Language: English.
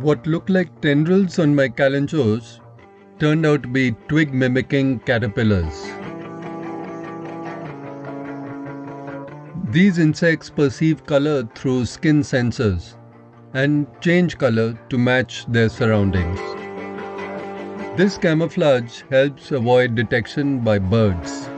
What looked like tendrils on my kalanchoes turned out to be twig mimicking caterpillars. These insects perceive color through skin sensors and change color to match their surroundings. This camouflage helps avoid detection by birds.